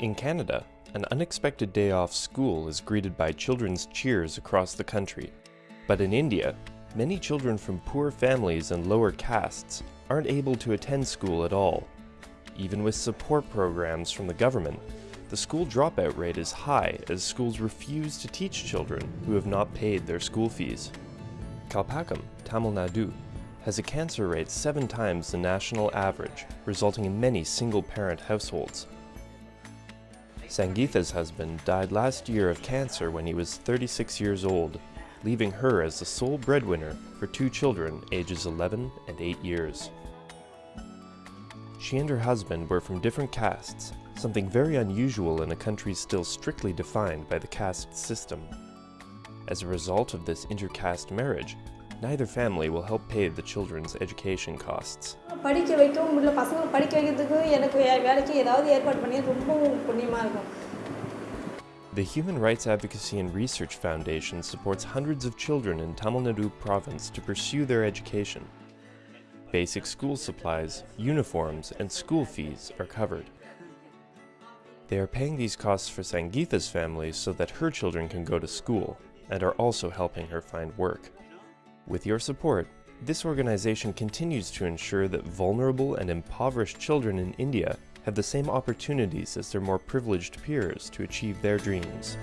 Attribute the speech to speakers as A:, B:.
A: In Canada, an unexpected day off school is greeted by children's cheers across the country. But in India, many children from poor families and lower castes aren't able to attend school at all. Even with support programs from the government, the school dropout rate is high as schools refuse to teach children who have not paid their school fees. Kalpakkam, Tamil Nadu, has a cancer rate seven times the national average, resulting in many single-parent households. Sangeetha's husband died last year of cancer when he was 36 years old, leaving her as the sole breadwinner for two children ages 11 and 8 years. She and her husband were from different castes, something very unusual in a country still strictly defined by the caste system. As a result of this intercaste marriage, neither family will help pay the children's education costs.
B: படிக்க வைக்கவும் முடியல பசங்களை படிக்க வைக்கிறதுக்கு எனக்கு வே- வேலைக்கு ஏதாவது ஏற்பாடு பண்ணி ரொம்பவும் புண்ணியமாக இருக்கும்
A: The Human Rights Advocacy and Research Foundation supports hundreds of children in Tamil Nadu province to pursue their education. Basic school supplies, uniforms, and school fees are covered. They are paying these costs for Sangeetha's family so that her children can go to school, and are also helping her find work. With your support, this organization continues to ensure that vulnerable and impoverished children in India have the same opportunities as their more privileged peers to achieve their dreams.